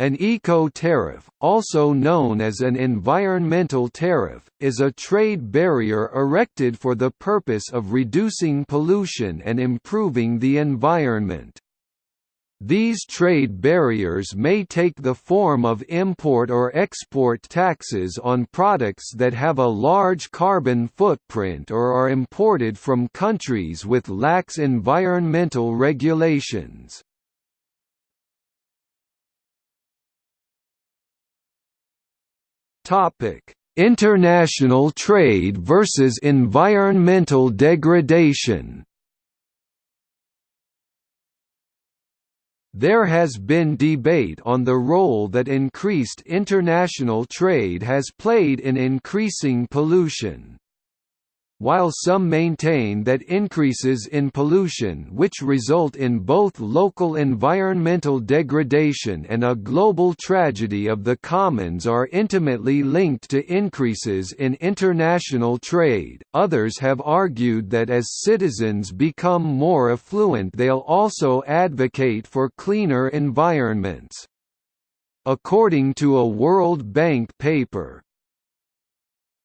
An eco-tariff, also known as an environmental tariff, is a trade barrier erected for the purpose of reducing pollution and improving the environment. These trade barriers may take the form of import or export taxes on products that have a large carbon footprint or are imported from countries with lax environmental regulations. Topic: International trade versus environmental degradation. There has been debate on the role that increased international trade has played in increasing pollution while some maintain that increases in pollution which result in both local environmental degradation and a global tragedy of the commons are intimately linked to increases in international trade, others have argued that as citizens become more affluent they'll also advocate for cleaner environments. According to a World Bank paper,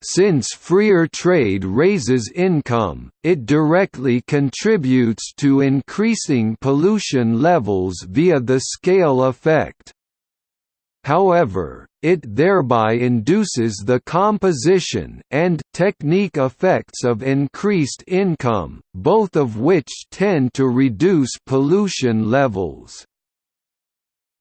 since freer trade raises income, it directly contributes to increasing pollution levels via the scale effect. However, it thereby induces the composition and technique effects of increased income, both of which tend to reduce pollution levels.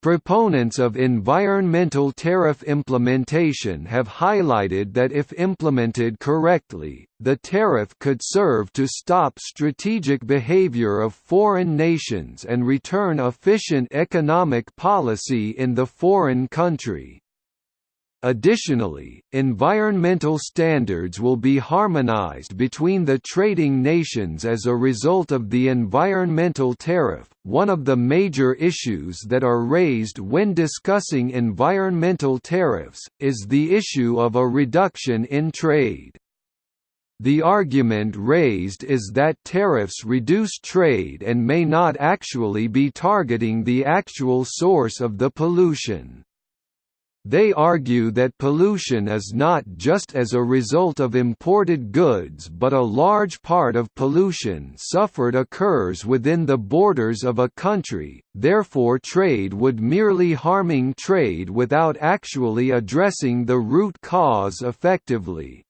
Proponents of environmental tariff implementation have highlighted that if implemented correctly, the tariff could serve to stop strategic behavior of foreign nations and return efficient economic policy in the foreign country. Additionally, environmental standards will be harmonized between the trading nations as a result of the environmental tariff. One of the major issues that are raised when discussing environmental tariffs is the issue of a reduction in trade. The argument raised is that tariffs reduce trade and may not actually be targeting the actual source of the pollution. They argue that pollution is not just as a result of imported goods but a large part of pollution suffered occurs within the borders of a country, therefore trade would merely harming trade without actually addressing the root cause effectively.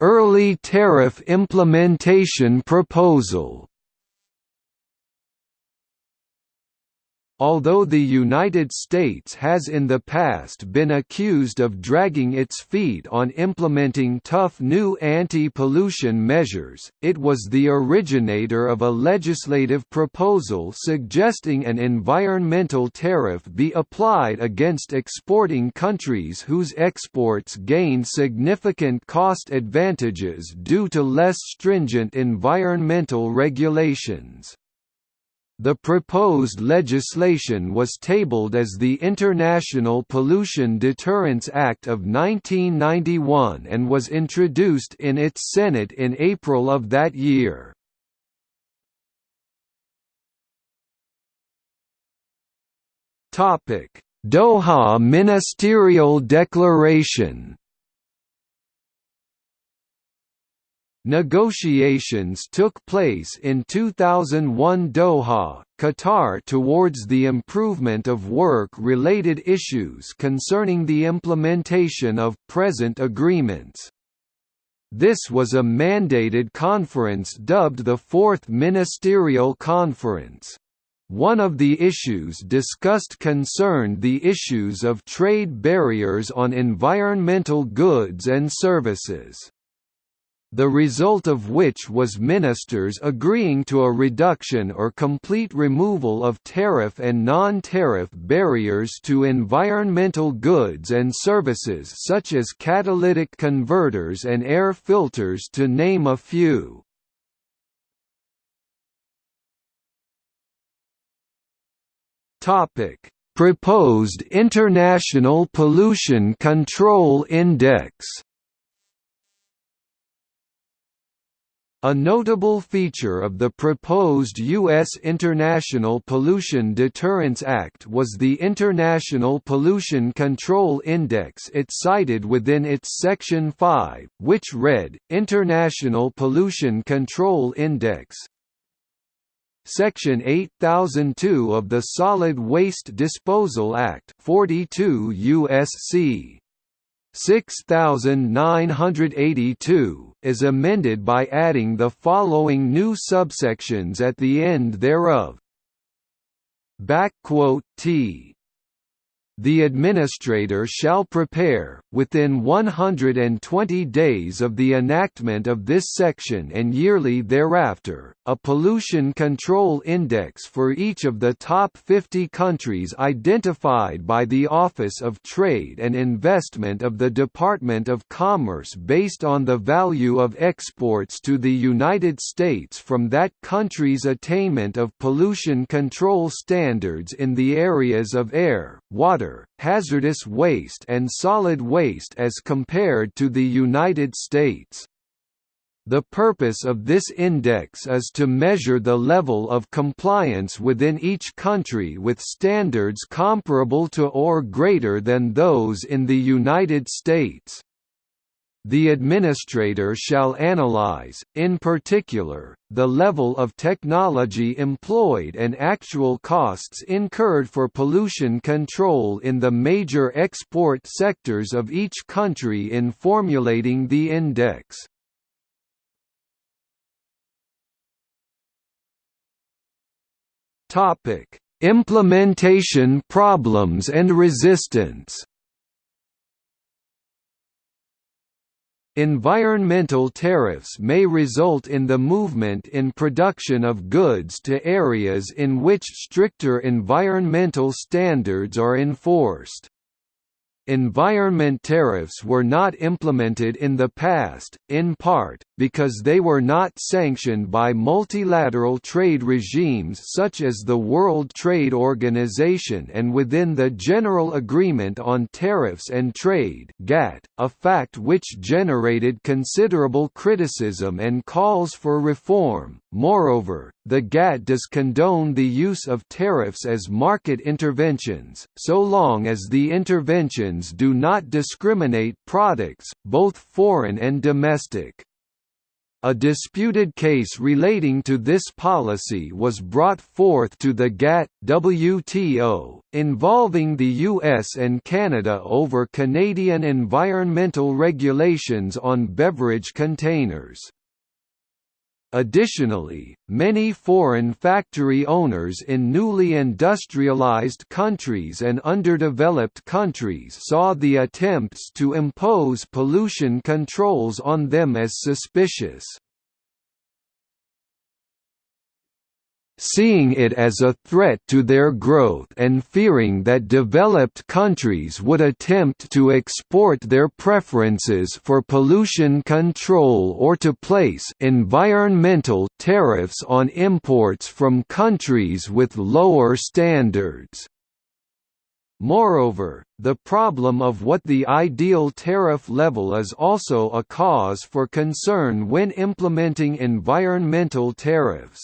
Early tariff implementation proposal Although the United States has in the past been accused of dragging its feet on implementing tough new anti-pollution measures, it was the originator of a legislative proposal suggesting an environmental tariff be applied against exporting countries whose exports gain significant cost advantages due to less stringent environmental regulations. The proposed legislation was tabled as the International Pollution Deterrence Act of 1991 and was introduced in its Senate in April of that year. Doha Ministerial Declaration Negotiations took place in 2001 Doha, Qatar towards the improvement of work-related issues concerning the implementation of present agreements. This was a mandated conference dubbed the Fourth Ministerial Conference. One of the issues discussed concerned the issues of trade barriers on environmental goods and services the result of which was ministers agreeing to a reduction or complete removal of tariff and non-tariff barriers to environmental goods and services such as catalytic converters and air filters to name a few. Proposed International Pollution Control Index A notable feature of the proposed U.S. International Pollution Deterrence Act was the International Pollution Control Index it cited within its Section 5, which read, International Pollution Control Index Section 8002 of the Solid Waste Disposal Act 42 U.S.C. 6982, is amended by adding the following new subsections at the end thereof. T the administrator shall prepare, within 120 days of the enactment of this section and yearly thereafter, a pollution control index for each of the top 50 countries identified by the Office of Trade and Investment of the Department of Commerce based on the value of exports to the United States from that country's attainment of pollution control standards in the areas of air, water, hazardous waste and solid waste as compared to the United States. The purpose of this index is to measure the level of compliance within each country with standards comparable to or greater than those in the United States. The administrator shall analyze, in particular, the level of technology employed and actual costs incurred for pollution control in the major export sectors of each country in formulating the index. Implementation problems and resistance Environmental tariffs may result in the movement in production of goods to areas in which stricter environmental standards are enforced. Environment tariffs were not implemented in the past, in part, because they were not sanctioned by multilateral trade regimes such as the World Trade Organization and within the General Agreement on Tariffs and Trade (GATT), a fact which generated considerable criticism and calls for reform. Moreover, the GATT does condone the use of tariffs as market interventions, so long as the do not discriminate products, both foreign and domestic. A disputed case relating to this policy was brought forth to the GATT WTO, involving the US and Canada over Canadian environmental regulations on beverage containers. Additionally, many foreign factory owners in newly industrialized countries and underdeveloped countries saw the attempts to impose pollution controls on them as suspicious. Seeing it as a threat to their growth and fearing that developed countries would attempt to export their preferences for pollution control or to place environmental tariffs on imports from countries with lower standards. Moreover, the problem of what the ideal tariff level is also a cause for concern when implementing environmental tariffs.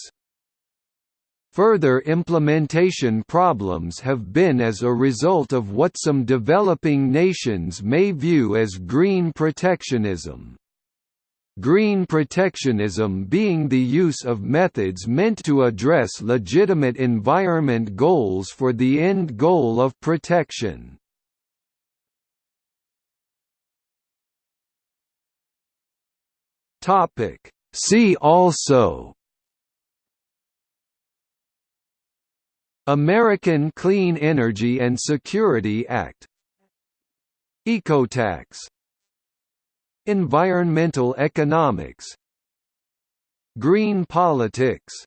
Further implementation problems have been as a result of what some developing nations may view as green protectionism. Green protectionism being the use of methods meant to address legitimate environment goals for the end goal of protection. See also American Clean Energy and Security Act. Ecotax. Environmental economics. Green politics